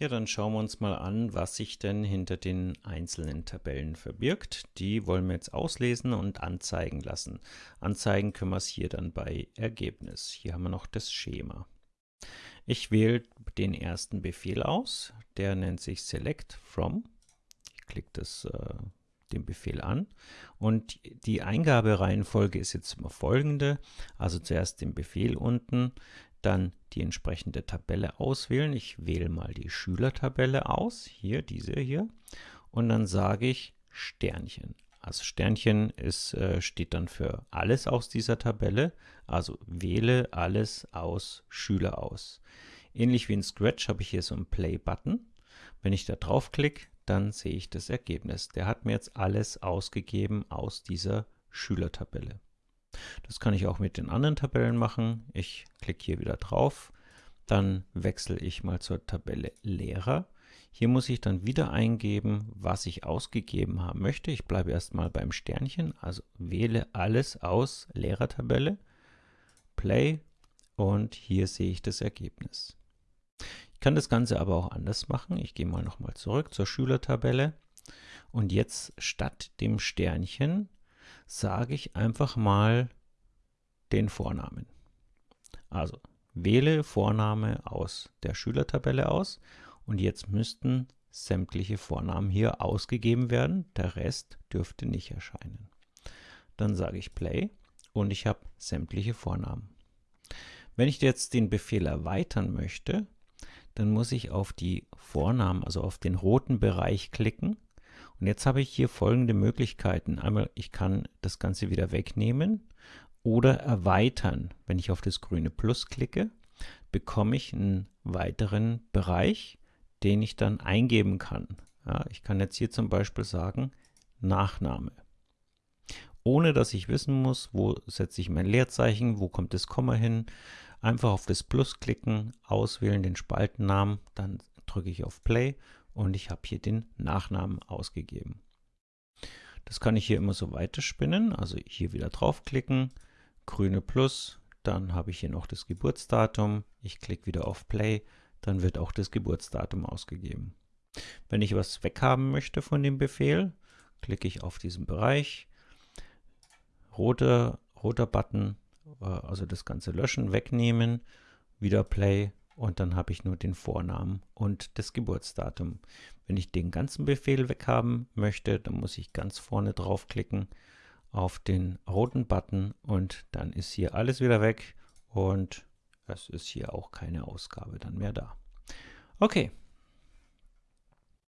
Ja, dann schauen wir uns mal an, was sich denn hinter den einzelnen Tabellen verbirgt. Die wollen wir jetzt auslesen und anzeigen lassen. Anzeigen können wir es hier dann bei Ergebnis. Hier haben wir noch das Schema. Ich wähle den ersten Befehl aus, der nennt sich Select From. Ich klicke das, äh, den Befehl an und die Eingabereihenfolge ist jetzt immer folgende. Also zuerst den Befehl unten, dann die entsprechende Tabelle auswählen. Ich wähle mal die Schülertabelle aus, hier, diese hier, und dann sage ich Sternchen. Also Sternchen ist, äh, steht dann für alles aus dieser Tabelle, also wähle alles aus Schüler aus. Ähnlich wie in Scratch habe ich hier so einen Play-Button. Wenn ich da draufklicke, dann sehe ich das Ergebnis. Der hat mir jetzt alles ausgegeben aus dieser Schülertabelle. Das kann ich auch mit den anderen Tabellen machen. Ich klicke hier wieder drauf. Dann wechsle ich mal zur Tabelle Lehrer. Hier muss ich dann wieder eingeben, was ich ausgegeben haben möchte. Ich bleibe erstmal beim Sternchen, also wähle alles aus Lehrertabelle, Play und hier sehe ich das Ergebnis. Ich kann das Ganze aber auch anders machen. Ich gehe mal nochmal zurück zur Schülertabelle und jetzt statt dem Sternchen sage ich einfach mal den Vornamen. Also wähle Vorname aus der Schülertabelle aus und jetzt müssten sämtliche Vornamen hier ausgegeben werden. Der Rest dürfte nicht erscheinen. Dann sage ich Play und ich habe sämtliche Vornamen. Wenn ich jetzt den Befehl erweitern möchte, dann muss ich auf die Vornamen, also auf den roten Bereich klicken und jetzt habe ich hier folgende Möglichkeiten. Einmal, ich kann das Ganze wieder wegnehmen oder erweitern. Wenn ich auf das grüne Plus klicke, bekomme ich einen weiteren Bereich, den ich dann eingeben kann. Ja, ich kann jetzt hier zum Beispiel sagen, Nachname. Ohne dass ich wissen muss, wo setze ich mein Leerzeichen, wo kommt das Komma hin. Einfach auf das Plus klicken, auswählen den Spaltennamen, dann drücke ich auf Play und ich habe hier den Nachnamen ausgegeben. Das kann ich hier immer so weiterspinnen, also hier wieder draufklicken, grüne Plus, dann habe ich hier noch das Geburtsdatum, ich klicke wieder auf Play, dann wird auch das Geburtsdatum ausgegeben. Wenn ich was weghaben möchte von dem Befehl, klicke ich auf diesen Bereich, roter, roter Button, äh, also das Ganze löschen, wegnehmen, wieder Play und dann habe ich nur den Vornamen und das Geburtsdatum. Wenn ich den ganzen Befehl weghaben möchte, dann muss ich ganz vorne draufklicken auf den roten Button und dann ist hier alles wieder weg und es ist hier auch keine Ausgabe dann mehr da. Okay,